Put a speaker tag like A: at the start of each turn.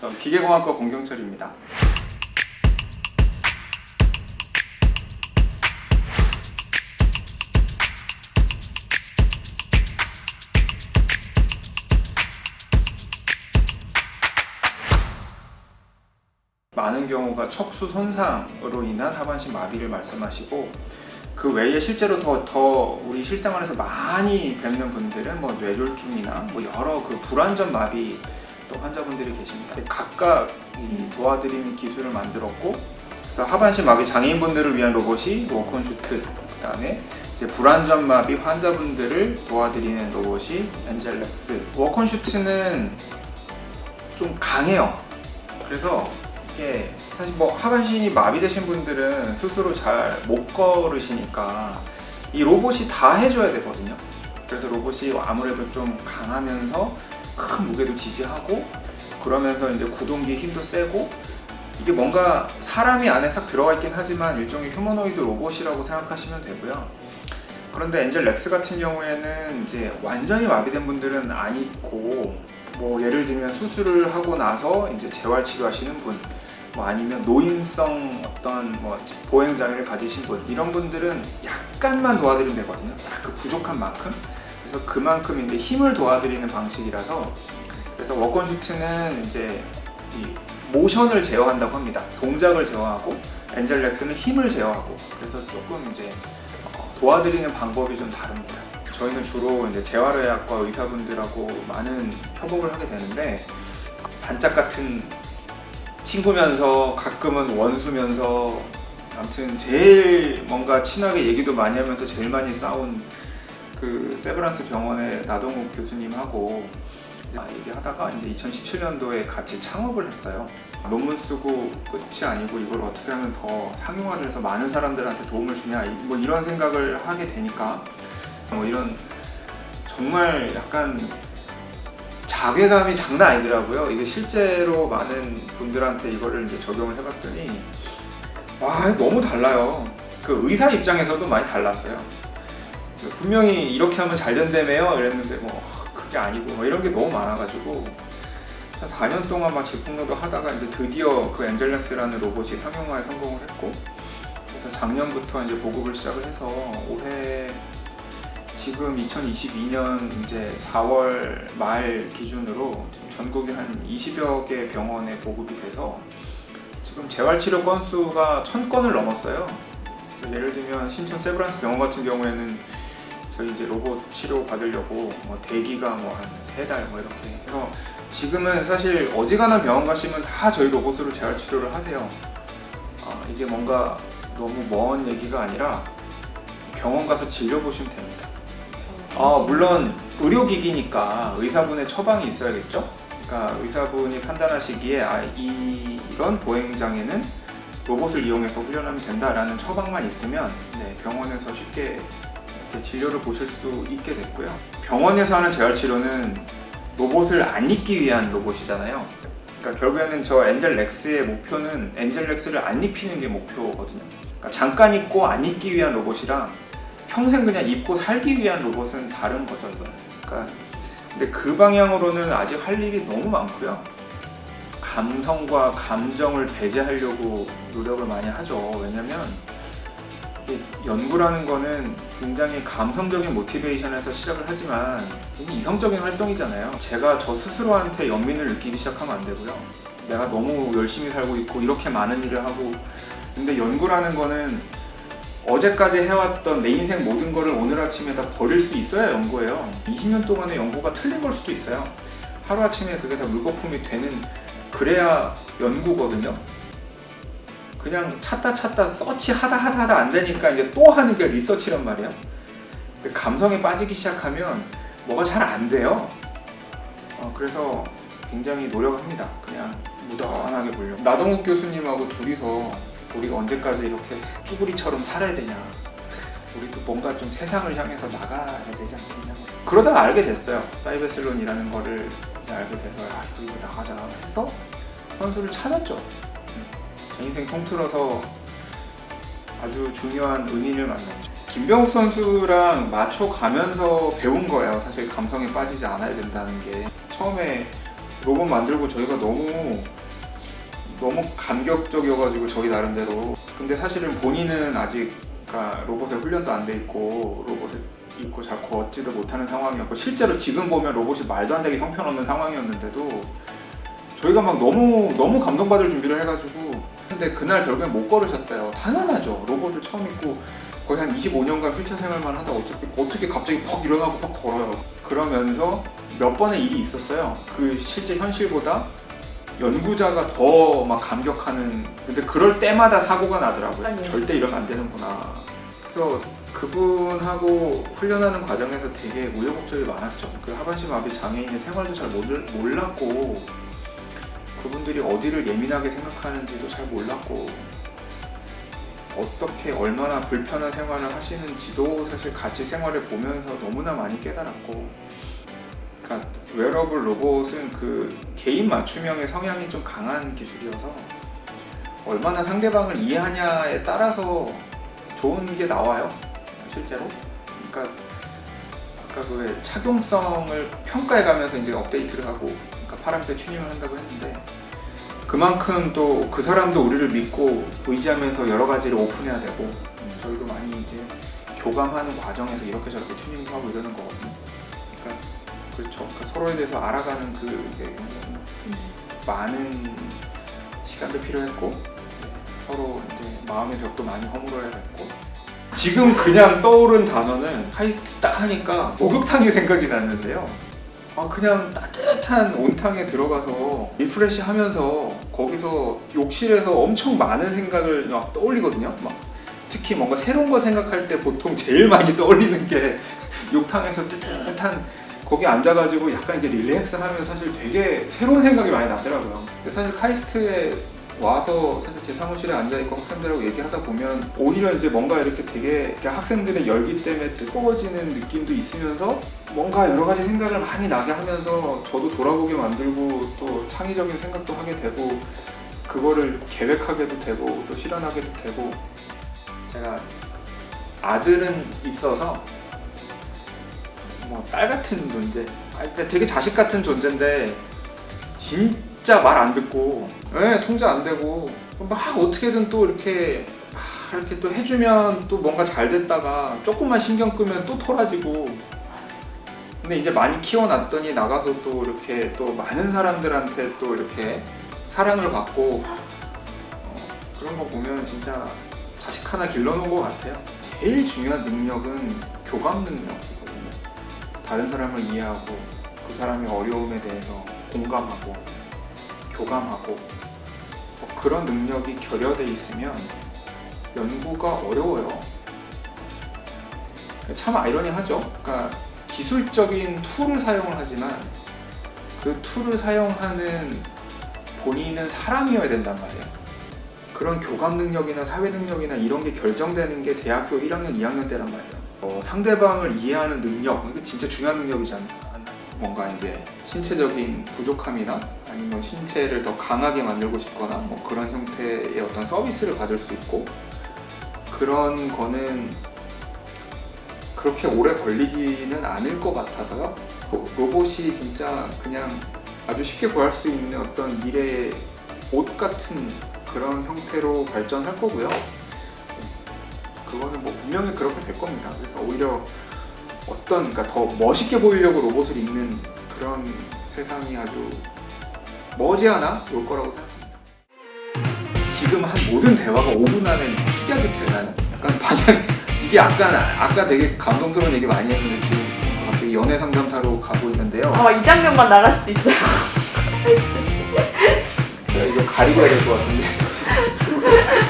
A: 저 기계공학과 공경철입니다. 많은 경우가 척수 손상으로 인한 하반신 마비를 말씀하시고 그 외에 실제로 더, 더 우리 실생활에서 많이 뵙는 분들은 뭐 뇌졸중이나 뭐 여러 그 불안전 마비 또 환자분들이 계십니다. 각각 이 도와드리는 기술을 만들었고 그래서 하반신 마비 장애인분들을 위한 로봇이 WalkON Suit 그 다음에 이제 불완전 마비 환자분들을 도와드리는 로봇이 Angel Legs WalkON Suit는 좀 강해요. 그래서 이게 사실 뭐 하반신이 마비되신 분들은 스스로 잘 못 걸으시니까 이 로봇이 다 해줘야 되거든요. 그래서 로봇이 아무래도 좀 강하면서 큰 무게도 지지하고 그러면서 이제 구동기 힘도 세고 이게 뭔가 사람이 안에 싹 들어가 있긴 하지만 일종의 휴머노이드 로봇이라고 생각하시면 되고요. 그런데 엔젤 렉스 같은 경우에는 이제 완전히 마비된 분들은 아니고 뭐 예를 들면 수술을 하고 나서 이제 재활 치료하시는 분, 뭐 아니면 노인성 어떤 뭐 보행 장애를 가지신 분 이런 분들은 약간만 도와드리면 되거든요. 딱 그 부족한 만큼. 그래서 그만큼 이제 힘을 도와드리는 방식이라서 그래서 워건 슈트는 이제 이 모션을 제어한다고 합니다. 동작을 제어하고 엔젤 렉스는 힘을 제어하고 그래서 조금 이제 어, 도와드리는 방법이 좀 다릅니다. 저희는 주로 이제 재활의학과 의사분들하고 많은 협업을 하게 되는데 반짝 같은 친구면서 가끔은 원수면서 아무튼 제일 뭔가 친하게 얘기도 많이 하면서 제일 많이 싸운 그 세브란스 병원의 나동욱 교수님하고 얘기하다가 이제 2017년도에 같이 창업을 했어요. 논문 쓰고 끝이 아니고 이걸 어떻게 하면 더 상용화를 해서 많은 사람들한테 도움을 주냐 뭐 이런 생각을 하게 되니까 뭐 이런 정말 약간 자괴감이 장난 아니더라고요. 이게 실제로 많은 분들한테 이거를 이제 적용을 해봤더니 와 너무 달라요. 그 의사 입장에서도 많이 달랐어요. 분명히 이렇게 하면 잘 된다며요 이랬는데 뭐 그게 아니고 뭐 이런 게 너무 많아가지고 한 4년 동안 막 제품로도 하다가 이제 드디어 그 엔젤렉스라는 로봇이 상용화에 성공을 했고 그래서 작년부터 이제 보급을 시작을 해서 올해 지금 2022년 이제 4월 말 기준으로 전국에 한 20여 개 병원에 보급이 돼서 지금 재활치료 건수가 1000건을 넘었어요. 예를 들면 신촌 세브란스 병원 같은 경우에는 저희 이제 로봇 치료 받으려고 뭐 대기가 뭐 한 세 달 뭐 이렇게 해서 지금은 사실 어지간한 병원 가시면 다 저희 로봇으로 재활 치료를 하세요. 아, 이게 뭔가 너무 먼 얘기가 아니라 병원 가서 진료 보시면 됩니다. 아, 물론 의료기기니까 의사분의 처방이 있어야겠죠? 그러니까 의사분이 판단하시기에 아, 이, 이런 보행장애는 로봇을 이용해서 훈련하면 된다라는 처방만 있으면 네, 병원에서 쉽게 진료를 보실 수 있게 됐고요. 병원에서 하는 재활치료는 로봇을 안 입기 위한 로봇이잖아요. 그러니까 결국에는 저 엔젤 렉스의 목표는 엔젤 렉스를 안 입히는 게 목표거든요. 그러니까 잠깐 입고 안 입기 위한 로봇이랑 평생 그냥 입고 살기 위한 로봇은 다른 거죠, 이거는. 그러니까 근데 그 방향으로는 아직 할 일이 너무 많고요. 감성과 감정을 배제하려고 노력을 많이 하죠. 왜냐면 연구라는 거는 굉장히 감성적인 모티베이션에서 시작을 하지만 이성적인 활동이잖아요. 제가 저 스스로한테 연민을 느끼기 시작하면 안 되고요. 내가 너무 열심히 살고 있고 이렇게 많은 일을 하고 근데 연구라는 거는 어제까지 해왔던 내 인생 모든 거를 오늘 아침에 다 버릴 수 있어야 연구예요. 20년 동안의 연구가 틀린 걸 수도 있어요. 하루아침에 그게 다 물거품이 되는 그래야 연구거든요. 그냥 찾다 찾다 서치 하다 하다 하다 안 되니까 이제 또 하는 게 리서치란 말이에요. 감성에 빠지기 시작하면 뭐가 잘 안 돼요. 어, 그래서 굉장히 노력합니다. 그냥 무던하게 보려고. 나동욱 교수님하고 둘이서 우리가 언제까지 이렇게 쭈구리처럼 살아야 되냐. 우리도 뭔가 좀 세상을 향해서 나가야 되지 않겠냐. 그러다가 알게 됐어요. 사이베슬론이라는 거를 알게 돼서 아, 이거 나가자 해서 선수를 찾았죠. 제 인생 통틀어서 아주 중요한 은인을 만났죠. 김병욱 선수랑 맞춰가면서 배운 거예요. 사실 감성에 빠지지 않아야 된다는 게 처음에 로봇 만들고 저희가 너무 너무 감격적이어가지고 저희 나름대로 근데 사실은 본인은 아직 그러니까 로봇에 훈련도 안 돼 있고 로봇에 있고 잘 걷지도 못하는 상황이었고 실제로 지금 보면 로봇이 말도 안 되게 형편없는 상황이었는데도 저희가 막 너무 너무 감동받을 준비를 해가지고 근데 그날 결국엔 못 걸으셨어요. 당연하죠. 로봇을 처음 입고 거의 한 25년간 휠체어 생활만 하다 어차피 어떻게 갑자기 퍽 일어나고 퍽 걸어요. 그러면서 몇 번의 일이 있었어요. 그 실제 현실보다 연구자가 더 막 감격하는 근데 그럴 때마다 사고가 나더라고요.
B: 아니요.
A: 절대 이러면 안 되는구나. 그래서 그분하고 훈련하는 과정에서 되게 우여곡절이 많았죠. 그 하반신 마비 장애인의 생활도 잘 몰랐고 그분들이 어디를 예민하게 생각하는지도 잘 몰랐고 어떻게 얼마나 불편한 생활을 하시는지도 사실 같이 생활을 보면서 너무나 많이 깨달았고 그러니까 웨어러블 로봇은 그 개인 맞춤형의 성향이 좀 강한 기술이어서 얼마나 상대방을 이해하냐에 따라서 좋은 게 나와요 실제로. 그러니까 아까 그 착용성을 평가해 가면서 이제 업데이트를 하고 파라미터 튜닝을 한다고 했는데 그만큼 또 그 사람도 우리를 믿고 의지하면서 여러 가지를 오픈해야 되고 음, 저희도 많이 이제 교감하는 과정에서 이렇게 저렇게 튜닝도 하고 이러는 거거든요. 그러니까 그렇죠. 그러니까 서로에 대해서 알아가는 그게 많은 시간도 필요했고 네, 서로 이제 마음의 벽도 많이 허물어야 됐고 지금 그냥 떠오른 단어는 카이스트 딱 하니까 목욕탕이 생각이 났는데요. 아 그냥 따뜻 한 온탕에 들어가서 refresh 하면서 거기서 욕실에서 엄청 많은 생각을 막 떠올리거든요. 막 특히 뭔가 새로운 거 생각할 때 보통 제일 많이 떠올리는 게 욕탕에서 뜨뜻한 거기 앉아가지고 약간 이제 릴렉스 하면 사실 되게 새로운 생각이 많이 나더라고요. 근데 사실 카이스트에 와서 사실 제 사무실에 앉아있고 학생들하고 얘기하다 보면 오히려 이제 뭔가 이렇게 되게 학생들의 열기 때문에 뜨거워지는 느낌도 있으면서 뭔가 여러 가지 생각을 많이 나게 하면서 저도 돌아보게 만들고 또 창의적인 생각도 하게 되고 그거를 계획하게도 되고 또 실현하게도 되고 제가 아들은 있어서 뭐 딸 같은 존재 아, 근데 되게 자식 같은 존재인데 진 짜 말 안 듣고 예, 통제 안 되고 막 어떻게든 또 이렇게 막 이렇게 또 해주면 또 뭔가 잘 됐다가 조금만 신경 끄면 또 토라지고. 근데 이제 많이 키워놨더니 나가서 또 이렇게 또 많은 사람들한테 또 이렇게 사랑을 받고 어, 그런 거 보면 진짜 자식 하나 길러놓은 것 같아요. 제일 중요한 능력은 교감 능력이거든요. 다른 사람을 이해하고 그 사람의 어려움에 대해서 공감하고 교감하고 뭐 그런 능력이 결여돼 있으면 연구가 어려워요. 참 아이러니하죠. 그러니까 기술적인 툴을 사용을 하지만 그 tool을 사용하는 본인은 사람이어야 된단 말이에요. 그런 교감 능력이나 사회 능력이나 이런 게 결정되는 게 대학교 1학년, 2학년 때란 말이에요. 어, 상대방을 이해하는 능력, 이게 진짜 중요한 능력이잖아요. 뭔가 이제 신체적인 부족함이나 아니면 신체를 더 강하게 만들고 싶거나 뭐 그런 형태의 어떤 서비스를 받을 수 있고 그런 거는 그렇게 오래 걸리지는 않을 것 같아서요. 로- 로봇이 진짜 그냥 아주 쉽게 구할 수 있는 어떤 미래의 옷 같은 그런 형태로 발전할 거고요. 그거는 뭐 분명히 그렇게 될 겁니다. 그래서 오히려 어떤 그러니까 더 멋있게 보이려고 로봇을 입는 그런 세상이 아주 머지않아 올 거라고 생각합니다. 지금 한 모든 대화가 5분 안에 축약이 되나요? 약간 방향 이게 약간 아까 되게 감동스러운 얘기 많이 했는데 지금 갑자기 연애 상담사로 가고 있는데요.
B: 아마 이 장면만 나갈 수도 있어요.
A: 제가 이거 가리고 해야 될 것 같은데.